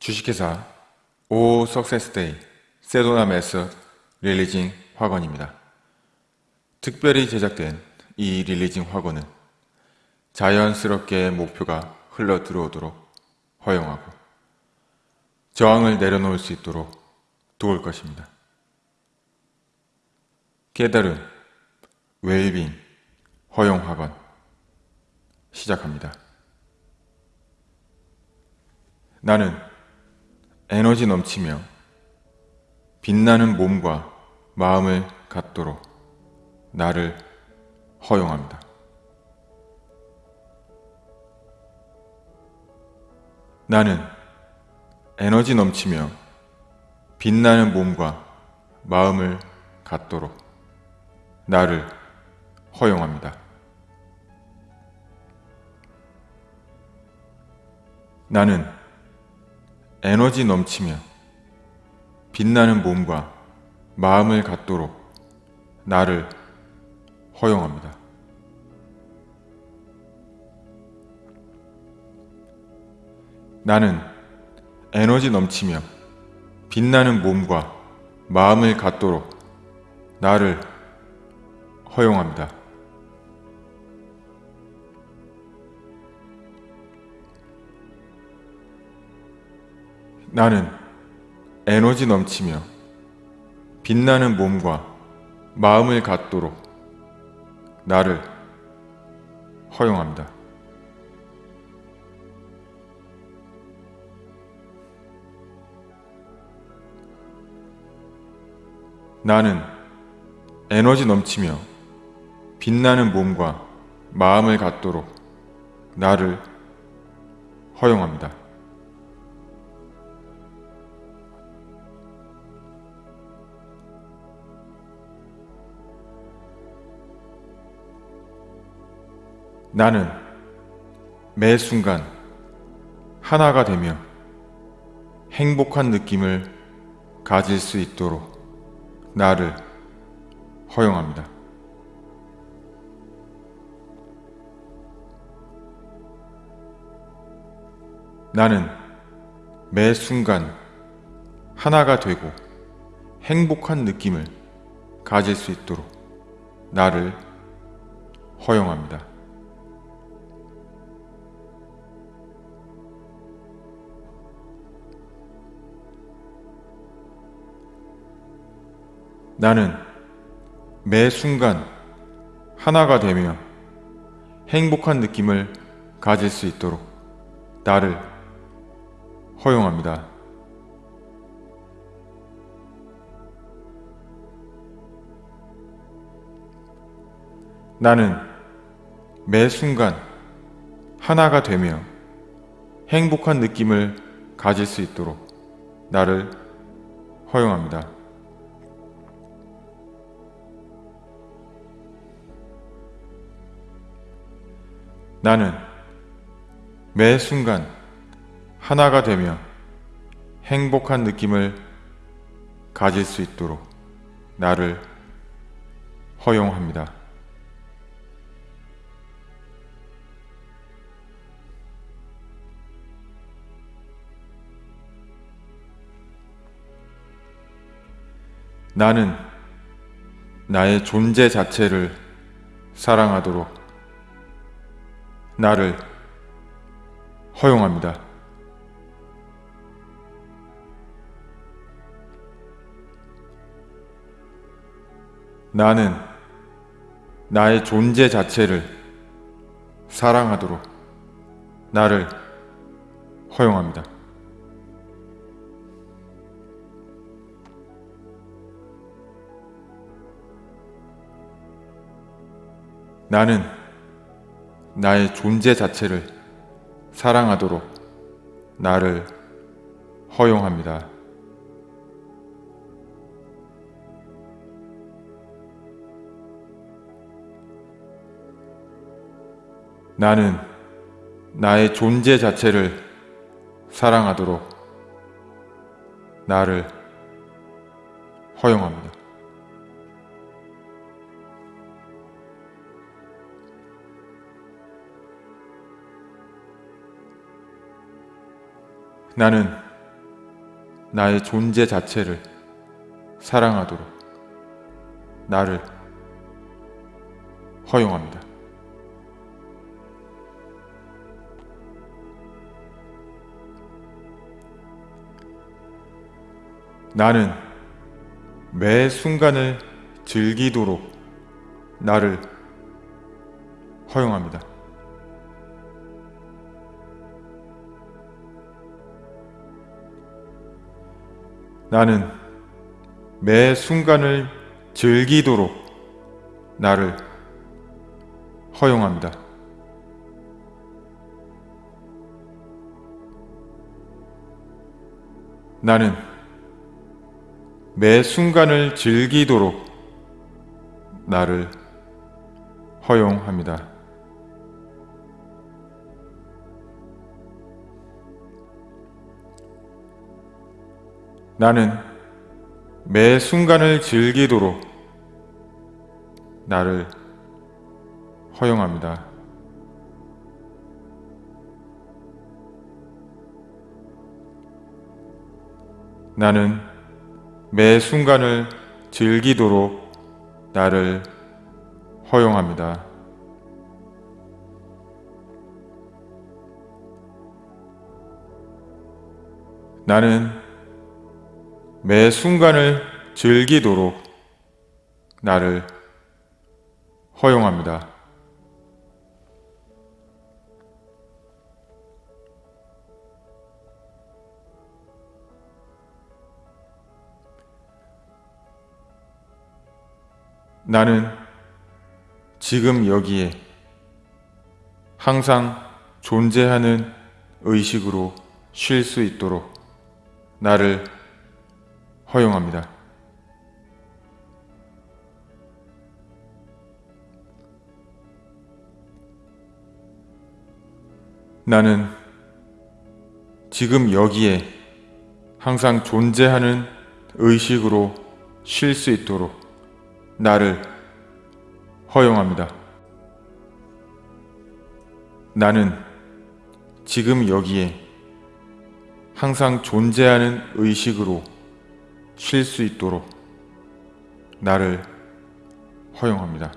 주식회사 오 석세스데이 세도나 method releasing 확언입니다. 특별히 제작된 이 releasing 확언은 자연스럽게 목표가 흘러 들어오도록 허용하고 저항을 내려놓을 수 있도록 도울 것입니다. 깨달음, 웰빙, 허용 확언 시작합니다. 나는 에너지 넘치며 빛나는 몸과 마음을 갖도록 나를 허용합니다. 나는 에너지 넘치며 빛나는 몸과 마음을 갖도록 나를 허용합니다. 나는 에너지 넘치며 빛나는 몸과 마음을 갖도록 나를 허용합니다. 나는 에너지 넘치며 빛나는 몸과 마음을 갖도록 나를 허용합니다. 나는 에너지 넘치며 빛나는 몸과 마음을 갖도록 나를 허용합니다. 나는 에너지 넘치며 빛나는 몸과 마음을 갖도록 나를 허용합니다. 나는 매 순간 하나가 되며 행복한 느낌을 가질 수 있도록 나를 허용합니다. 나는 매 순간 하나가 되고 행복한 느낌을 가질 수 있도록 나를 허용합니다. 나는 매 순간 하나가 되며 행복한 느낌을 가질 수 있도록 나를 허용합니다. 나는 매 순간 하나가 되며 행복한 느낌을 가질 수 있도록 나를 허용합니다. 나는 매 순간 하나가 되며 행복한 느낌을 가질 수 있도록 나를 허용합니다. 나는 나의 존재 자체를 사랑하도록 나를 허용합니다. 나는 나의 존재 자체를 사랑하도록 나를 허용합니다. 나는 나의 존재 자체를 사랑하도록 나를 허용합니다. 나는 나의 존재 자체를 사랑하도록 나를 허용합니다. 나는 나의 존재 자체를 사랑하도록 나를 허용합니다. 나는 매 순간을 즐기도록 나를 허용합니다. 나는 매 순간을 즐기도록 나를 허용합니다. 나는 매 순간을 즐기도록 나를 허용합니다. 나는 매 순간을 즐기도록 나를 허용합니다. 나는 매 순간을 즐기도록 나를 허용합니다. 나는 매 순간을 즐기도록 나를 허용합니다. 나는 지금 여기에 항상 존재하는 의식으로 쉴 수 있도록 나를 허용합니다. 나는 지금 여기에 항상 존재하는 의식으로 쉴 수 있도록 나를 허용합니다. 나는 지금 여기에 항상 존재하는 의식으로 쉴 수 있도록 나를 허용합니다.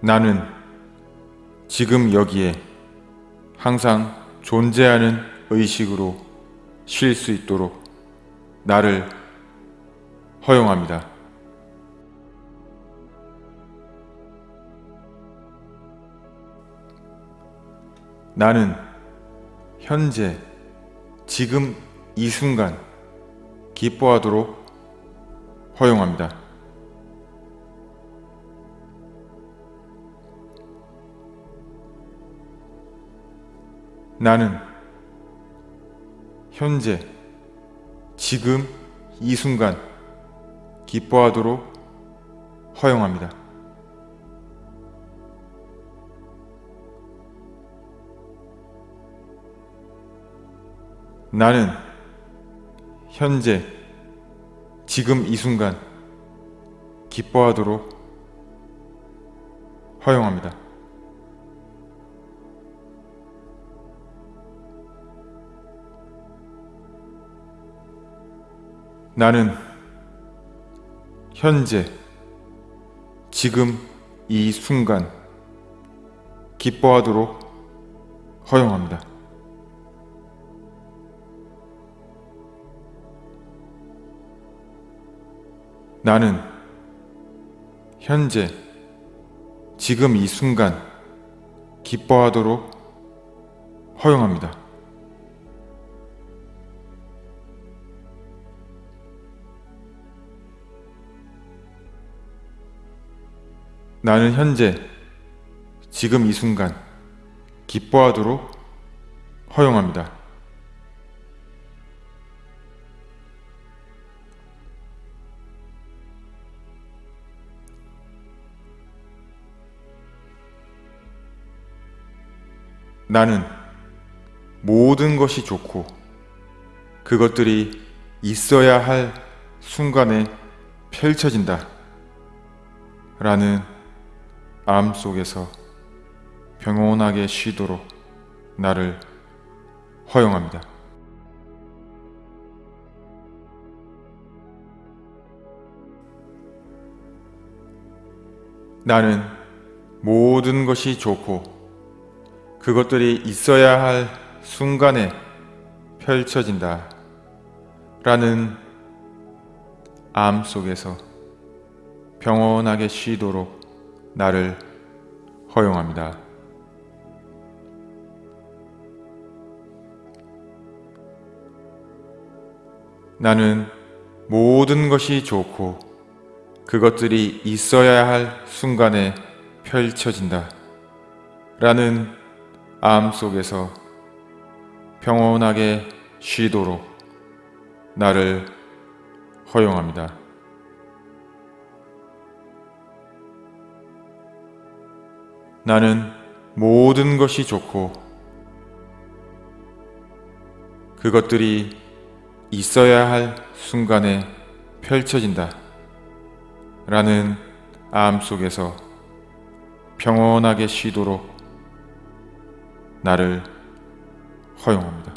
나는 지금 여기에 항상 존재하는 의식으로 쉴 수 있도록 나를 허용합니다. 나는 현재 지금 이 순간 기뻐하도록 허용합니다. 나는 현재 지금 이 순간 기뻐하도록 허용합니다. 나는 현재 지금 이 순간 기뻐하도록 허용합니다. 나는 현재 지금 이 순간 기뻐하도록 허용합니다. 나는 현재 지금 이 순간 기뻐하도록 허용합니다. 나는 현재 지금 이 순간 기뻐하도록 허용합니다. 나는 모든 것이 좋고 그것들이 있어야 할 순간에 펼쳐진다. 라는 암 속에서 평온하게 쉬도록 나를 허용합니다. 나는 모든 것이 좋고 그것들이 있어야 할 순간에 펼쳐진다. 라는 암 속에서 평온하게 쉬도록 나를 허용합니다. 나는 모든 것이 좋고 그것들이 있어야 할 순간에 펼쳐진다. 라는 암 속에서 평온하게 쉬도록 나를 허용합니다. 나는 모든 것이 좋고 그것들이 있어야 할 순간에 펼쳐진다. 라는 암 속에서 평온하게 쉬도록 나를 허용합니다.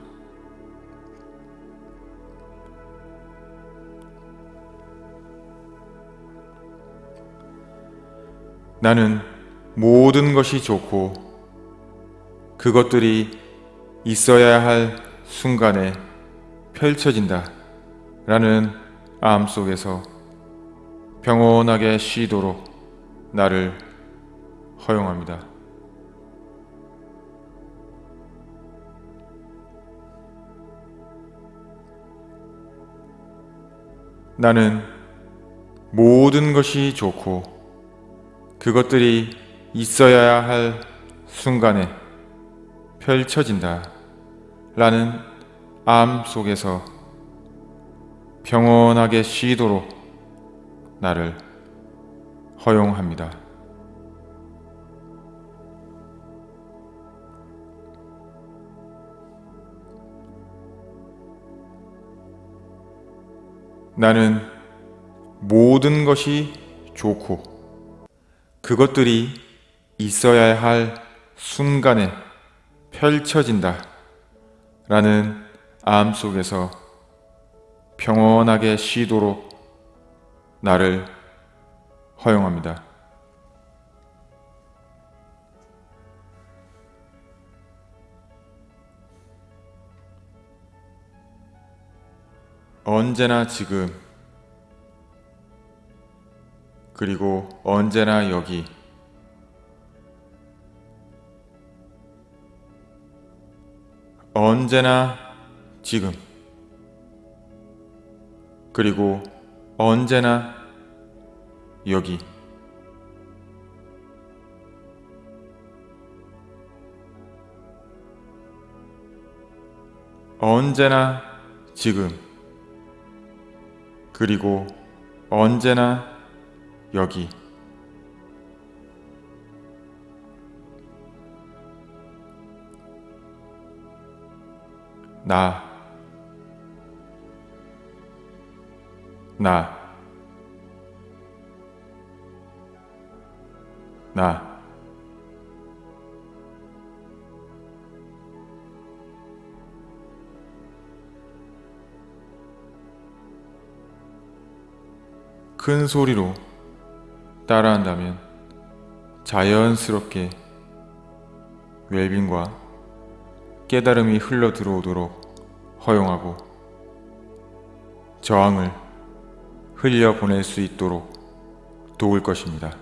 나는 모든 것이 좋고 그것들이 있어야 할 순간에 펼쳐진다. 라는 암 속에서 평온하게 쉬도록 나를 허용합니다. 나는 모든 것이 좋고 그것들이 있어야 할 순간에 펼쳐진다. 라는 암 속에서 평온하게 쉬도록 나를 허용합니다. 나는 모든 것이 좋고 그것들이 있어야 할 순간에 펼쳐진다. 라는 암 속에서 평온하게 쉬도록 나를 허용합니다. 언제나 지금 그리고 언제나 여기. 언제나 지금 그리고 언제나 여기. 언제나 지금 그리고 언제나 여기. 나, 나, 나. 큰 소리로 따라한다면 자연스럽게 웰빙과 깨달음이 흘러 들어오도록 허용하고 저항을 흘려 보낼 수 있도록 도울 것입니다.